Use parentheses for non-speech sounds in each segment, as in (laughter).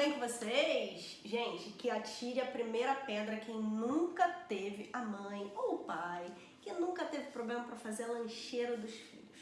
bem com vocês? Gente, que atire a primeira pedra quem nunca teve a mãe ou o pai, que nunca teve problema para fazer a lancheira dos filhos.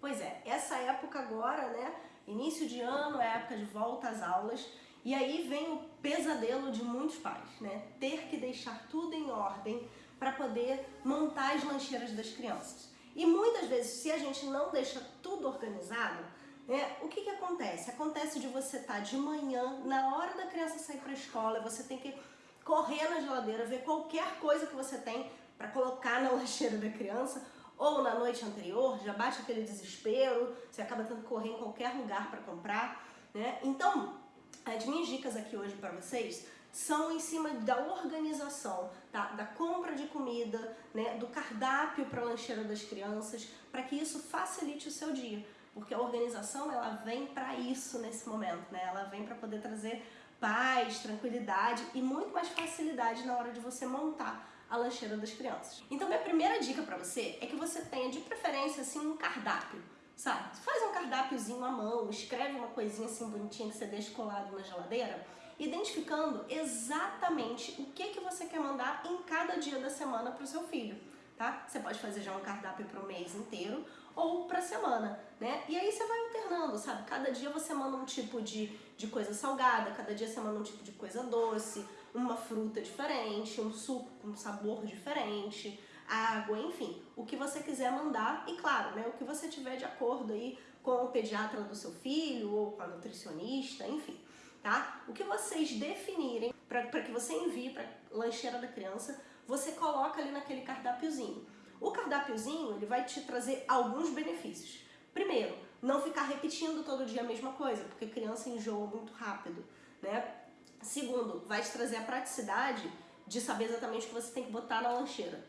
Pois é, essa época agora, né, início de ano, é época de volta às aulas, e aí vem o pesadelo de muitos pais, né, ter que deixar tudo em ordem para poder montar as lancheiras das crianças. E muitas vezes, se a gente não deixa tudo organizado, é, o que, que acontece? Acontece de você estar tá de manhã, na hora da criança sair para a escola, você tem que correr na geladeira, ver qualquer coisa que você tem para colocar na (laughs) lancheira da criança, ou na noite anterior, já bate aquele desespero, você acaba tendo que correr em qualquer lugar para comprar. Né? Então, as minhas dicas aqui hoje para vocês são em cima da organização, tá? da compra de comida, né? do cardápio para a lancheira das crianças, para que isso facilite o seu dia porque a organização ela vem para isso nesse momento, né? Ela vem para poder trazer paz, tranquilidade e muito mais facilidade na hora de você montar a lancheira das crianças. Então minha primeira dica para você é que você tenha de preferência assim um cardápio, sabe? Faz um cardápiozinho à mão, escreve uma coisinha assim bonitinha que você deixa colado na geladeira, identificando exatamente o que que você quer mandar em cada dia da semana para o seu filho tá? Você pode fazer já um cardápio para o mês inteiro ou para semana, né? E aí você vai alternando, sabe? Cada dia você manda um tipo de, de coisa salgada, cada dia você manda um tipo de coisa doce, uma fruta diferente, um suco com sabor diferente, água, enfim, o que você quiser mandar e claro, né, o que você tiver de acordo aí com o pediatra do seu filho ou com a nutricionista, enfim, tá? O que vocês definirem para que você envie para lancheira da criança, você coloca ali naquele cardápiozinho. O cardápiozinho, ele vai te trazer alguns benefícios. Primeiro, não ficar repetindo todo dia a mesma coisa, porque criança enjoa muito rápido, né? Segundo, vai te trazer a praticidade de saber exatamente o que você tem que botar na lancheira.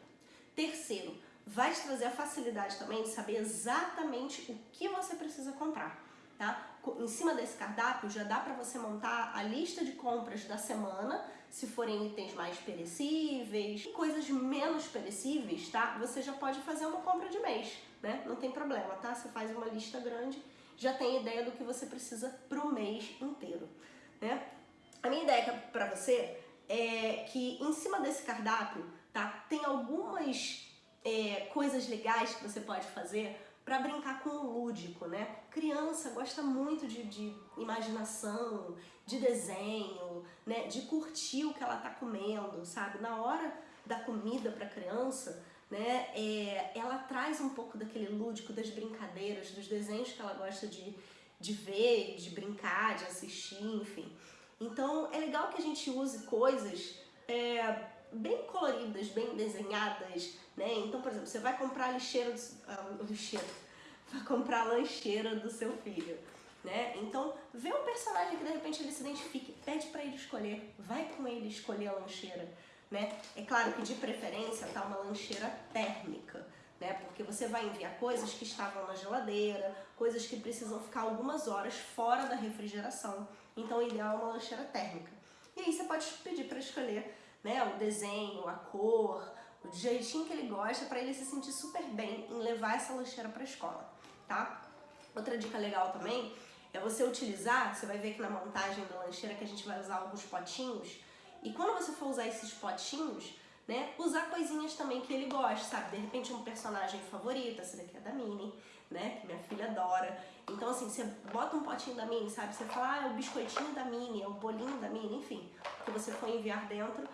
Terceiro, vai te trazer a facilidade também de saber exatamente o que você precisa comprar tá? Em cima desse cardápio já dá para você montar a lista de compras da semana, se forem itens mais perecíveis, coisas menos perecíveis, tá? Você já pode fazer uma compra de mês, né? Não tem problema, tá? Você faz uma lista grande, já tem ideia do que você precisa pro mês inteiro, né? A minha ideia para você é que em cima desse cardápio, tá? Tem algumas é, coisas legais que você pode fazer para brincar com o lúdico, né? Criança gosta muito de, de, imaginação, de desenho, né? De curtir o que ela tá comendo, sabe? Na hora da comida para criança, né? É, ela traz um pouco daquele lúdico, das brincadeiras, dos desenhos que ela gosta de, de ver, de brincar, de assistir, enfim. Então é legal que a gente use coisas é, bem coloridas, bem desenhadas, né? Então, por exemplo, você vai comprar a lixeira, do, vai (laughs) comprar a lancheira do seu filho, né? Então, vê um personagem que de repente ele se identifique, pede para ele escolher, vai com ele escolher a lancheira, né? É claro que de preferência tá uma lancheira térmica, né? Porque você vai enviar coisas que estavam na geladeira, coisas que precisam ficar algumas horas fora da refrigeração. Então, o ideal é uma lancheira térmica. E aí você pode pedir para escolher né, o desenho, a cor, o jeitinho que ele gosta para ele se sentir super bem em levar essa lancheira para a escola, tá? Outra dica legal também é você utilizar, você vai ver aqui na montagem da lancheira que a gente vai usar alguns potinhos, e quando você for usar esses potinhos, né, usar coisinhas também que ele gosta, sabe? De repente um personagem favorito, essa daqui é da Minnie, né, que minha filha adora. Então assim, você bota um potinho da Minnie, sabe? Você fala, ah, é o biscoitinho da Minnie, é o bolinho da Minnie, enfim, que você for enviar dentro,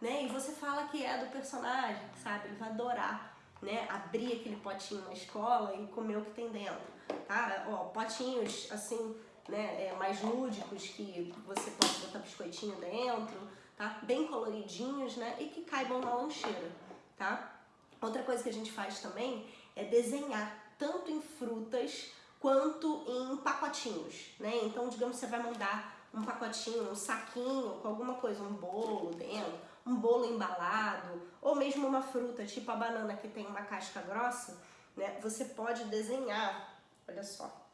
né? E você fala que é do personagem, sabe? Ele vai adorar, né? Abrir aquele potinho na escola e comer o que tem dentro, tá? Ó, potinhos, assim, né? É, mais lúdicos que você pode botar biscoitinho dentro, tá? Bem coloridinhos, né? E que caibam na lancheira, tá? Outra coisa que a gente faz também é desenhar tanto em frutas quanto em pacotinhos, né? Então, digamos, você vai mandar um pacotinho, um saquinho com alguma coisa, um bolo dentro, um bolo embalado, ou mesmo uma fruta, tipo a banana que tem uma casca grossa, né? Você pode desenhar, olha só,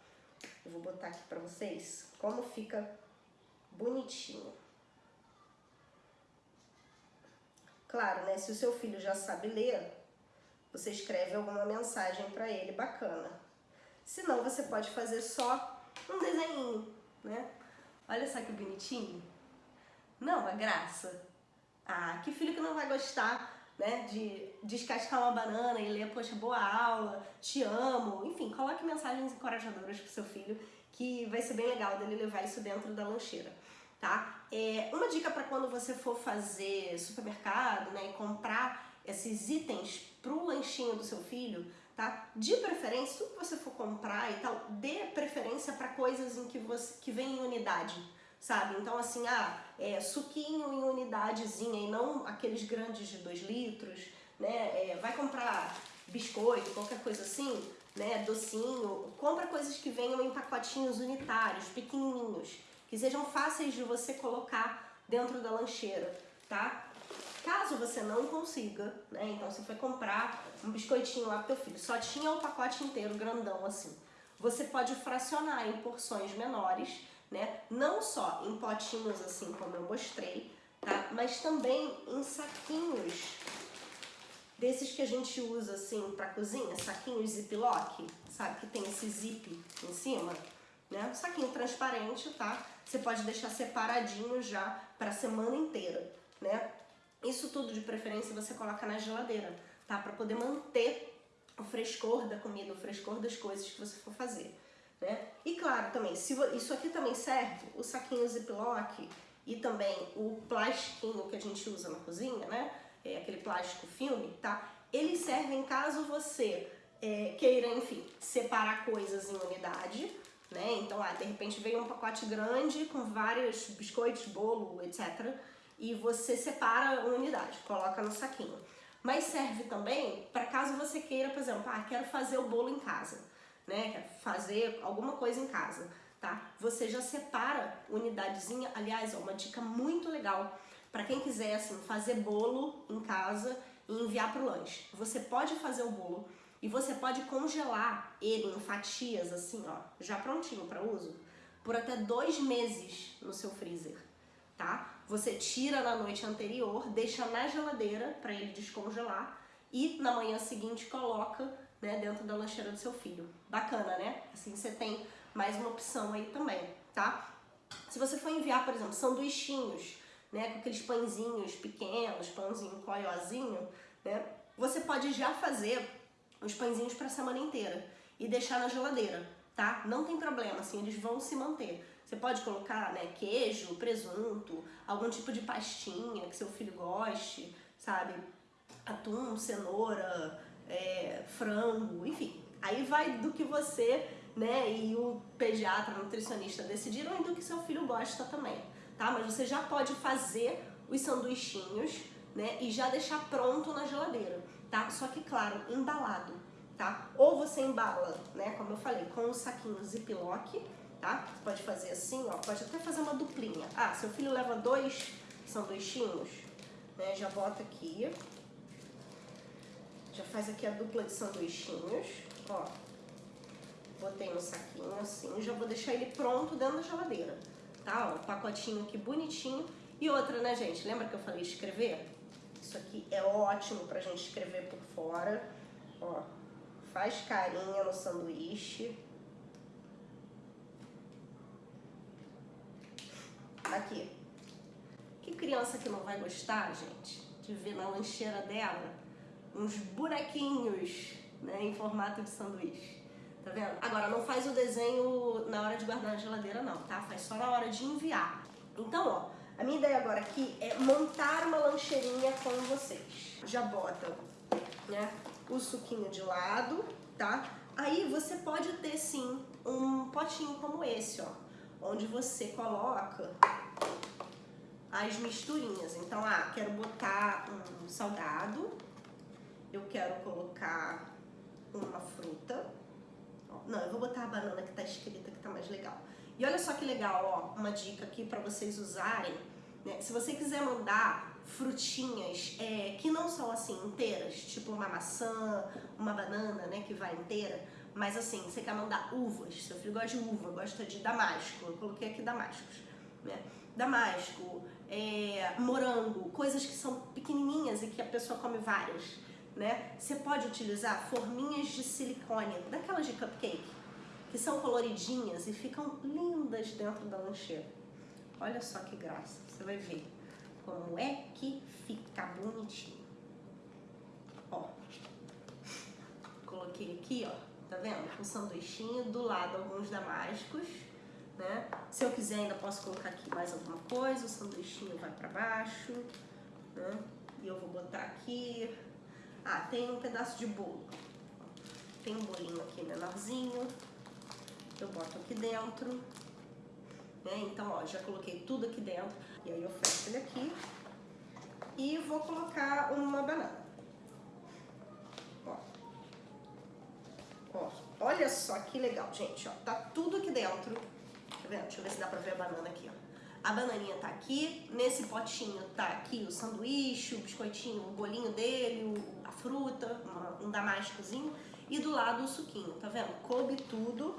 eu vou botar aqui pra vocês como fica bonitinho. Claro, né, se o seu filho já sabe ler, você escreve alguma mensagem para ele bacana. Se não, você pode fazer só um desenho, né? Olha só que bonitinho. Não, a graça. Ah, que filho que não vai gostar né, de descascar uma banana e ler, poxa, boa aula, te amo, enfim, coloque mensagens encorajadoras pro seu filho, que vai ser bem legal dele levar isso dentro da lancheira, tá? É, uma dica para quando você for fazer supermercado, né, e comprar esses itens pro lanchinho do seu filho, tá? De preferência, tudo que você for comprar e tal, dê preferência para coisas em que você que vem em unidade, sabe? Então, assim, ah, é, suquinho em unidadezinha e não aqueles grandes de 2 litros, né? É, vai comprar biscoito, qualquer coisa assim, né? Docinho, compra coisas que venham em pacotinhos unitários, pequenininhos, que sejam fáceis de você colocar dentro da lancheira, tá? Caso você não consiga, né? Então você foi comprar um biscoitinho lá pro teu filho, só tinha o pacote inteiro grandão assim. Você pode fracionar em porções menores né? Não só em potinhos assim como eu mostrei, tá? Mas também em saquinhos desses que a gente usa assim para cozinha, saquinhos ziplock, sabe? Que tem esse zip em cima, né? Um saquinho transparente, tá? Você pode deixar separadinho já para a semana inteira, né? Isso tudo de preferência você coloca na geladeira, tá? Para poder manter o frescor da comida, o frescor das coisas que você for fazer. Né? E claro, também, se isso aqui também serve, o saquinho Ziploc e também o plastiquinho que a gente usa na cozinha, né? É aquele plástico filme, tá? Eles servem caso você é, queira, enfim, separar coisas em unidade, né? Então, ah, de repente veio um pacote grande com vários biscoitos, bolo, etc. E você separa a unidade, coloca no saquinho. Mas serve também para caso você queira, por exemplo, ah, quero fazer o bolo em casa né, fazer alguma coisa em casa, tá? Você já separa unidadezinha, aliás, ó, uma dica muito legal para quem quiser assim fazer bolo em casa e enviar para o lanche. Você pode fazer o bolo e você pode congelar ele em fatias assim, ó, já prontinho para uso, por até dois meses no seu freezer, tá? Você tira na noite anterior, deixa na geladeira para ele descongelar e na manhã seguinte coloca né, dentro da lancheira do seu filho. Bacana, né? Assim você tem mais uma opção aí também, tá? Se você for enviar, por exemplo, sanduichinhos, né, com aqueles pãezinhos pequenos, pãozinho coiozinho, né, você pode já fazer os pãezinhos para a semana inteira e deixar na geladeira, tá? Não tem problema, assim, eles vão se manter. Você pode colocar, né, queijo, presunto, algum tipo de pastinha que seu filho goste, sabe? Atum, cenoura, é, frango, enfim. Aí vai do que você né, e o pediatra, nutricionista decidiram e do que seu filho gosta também, tá? Mas você já pode fazer os sanduichinhos, né, e já deixar pronto na geladeira, tá? Só que, claro, embalado, tá? Ou você embala, né, como eu falei, com o saquinho Ziploc, tá? Você pode fazer assim, ó, pode até fazer uma duplinha. Ah, seu filho leva dois sanduichinhos, né, já bota aqui, já faz aqui a dupla de sanduichinhos, ó. Botei no saquinho assim, já vou deixar ele pronto dentro da geladeira, tá? Ó, um pacotinho aqui bonitinho. E outra, né, gente? Lembra que eu falei escrever? Isso aqui é ótimo pra gente escrever por fora. Ó, faz carinha no sanduíche. Aqui. Que criança que não vai gostar, gente, de ver na lancheira dela uns buraquinhos né, em formato de sanduíche. Tá vendo? Agora, não faz o desenho na hora de guardar na geladeira não, tá? Faz só na hora de enviar. Então, ó, a minha ideia agora aqui é montar uma lancheirinha com vocês. Já bota, né, o suquinho de lado, tá? Aí você pode ter, sim, um potinho como esse, ó, onde você coloca as misturinhas. Então, ah, quero botar um salgado, eu quero colocar uma fruta. Não, eu vou botar a banana que tá escrita que tá mais legal. E olha só que legal, ó, uma dica aqui para vocês usarem. Né? Se você quiser mandar frutinhas é, que não são assim inteiras, tipo uma maçã, uma banana, né, que vai inteira, mas assim, você quer mandar uvas, seu filho gosta de uva, gosta de damasco, eu coloquei aqui damascos, né? Damasco, é, morango, coisas que são pequenininhas e que a pessoa come várias né? Você pode utilizar forminhas de silicone, daquelas de cupcake, que são coloridinhas e ficam lindas dentro da lancheira. Olha só que graça. Você vai ver como é que fica bonitinho. Ó. Coloquei aqui, ó. Tá vendo? Um sanduichinho, do lado alguns damascos, né? Se eu quiser ainda posso colocar aqui mais alguma coisa, o sanduichinho vai pra baixo, né? E eu vou botar aqui... Ah, tem um pedaço de bolo. Tem um bolinho aqui menorzinho. Eu boto aqui dentro. Né? Então, ó, já coloquei tudo aqui dentro. E aí eu fecho ele aqui. E vou colocar uma banana. Ó. Ó, olha só que legal, gente, ó. Tá tudo aqui dentro. Tá vendo? Deixa eu ver se dá pra ver a banana aqui, ó. A bananinha tá aqui, nesse potinho tá aqui o sanduíche, o biscoitinho, o bolinho dele, a fruta, um damascozinho e do lado o suquinho, tá vendo? Coube tudo,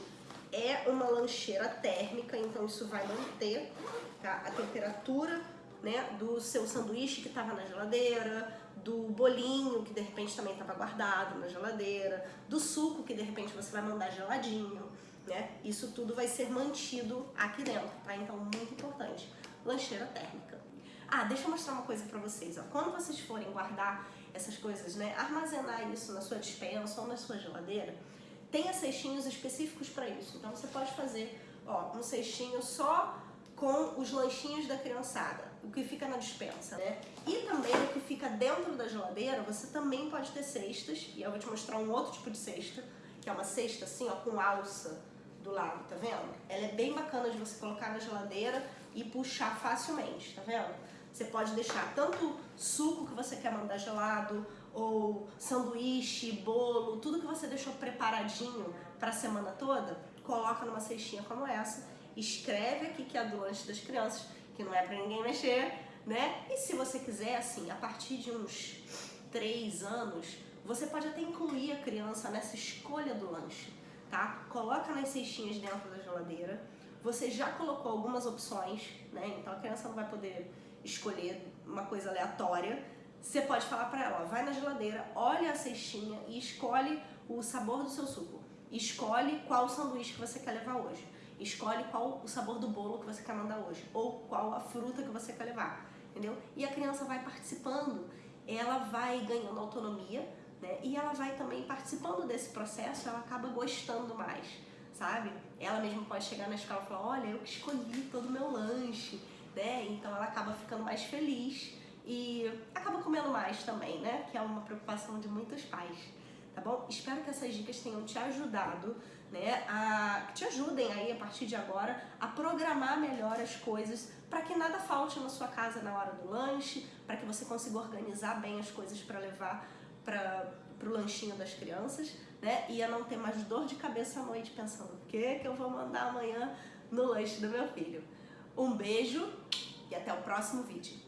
é uma lancheira térmica, então isso vai manter tá? a temperatura né, do seu sanduíche que estava na geladeira, do bolinho que de repente também estava guardado na geladeira, do suco que de repente você vai mandar geladinho, né? Isso tudo vai ser mantido aqui dentro, tá? Então, muito importante. Lancheira térmica. Ah, deixa eu mostrar uma coisa pra vocês, ó. Quando vocês forem guardar essas coisas, né? Armazenar isso na sua dispensa ou na sua geladeira, tenha cestinhos específicos para isso. Então, você pode fazer, ó, um cestinho só com os lanchinhos da criançada, o que fica na dispensa, né? E também o que fica dentro da geladeira, você também pode ter cestas, e eu vou te mostrar um outro tipo de cesta, que é uma cesta assim, ó, com alça, do lado, tá vendo? Ela é bem bacana de você colocar na geladeira e puxar facilmente, tá vendo? Você pode deixar tanto suco que você quer mandar gelado, ou sanduíche, bolo, tudo que você deixou preparadinho para a semana toda, coloca numa cestinha como essa, escreve aqui que é do lanche das crianças, que não é para ninguém mexer, né? E se você quiser, assim, a partir de uns três anos, você pode até incluir a criança nessa escolha do lanche tá? Coloca nas cestinhas dentro da geladeira. Você já colocou algumas opções, né? Então a criança não vai poder escolher uma coisa aleatória. Você pode falar para ela, vai na geladeira, olha a cestinha e escolhe o sabor do seu suco. Escolhe qual sanduíche que você quer levar hoje. Escolhe qual o sabor do bolo que você quer mandar hoje. Ou qual a fruta que você quer levar. Entendeu? E a criança vai participando. Ela vai ganhando autonomia né? E ela vai também participando desse processo, ela acaba gostando mais, sabe? Ela mesma pode chegar na escola e falar, olha, eu que escolhi todo o meu lanche, né? Então ela acaba ficando mais feliz e acaba comendo mais também, né? Que é uma preocupação de muitos pais, tá bom? Espero que essas dicas tenham te ajudado, né? A, que te ajudem aí a partir de agora a programar melhor as coisas para que nada falte na sua casa na hora do lanche, para que você consiga organizar bem as coisas para levar para o lanchinho das crianças, né? E a não ter mais dor de cabeça à noite pensando o que, que eu vou mandar amanhã no lanche do meu filho. Um beijo e até o próximo vídeo.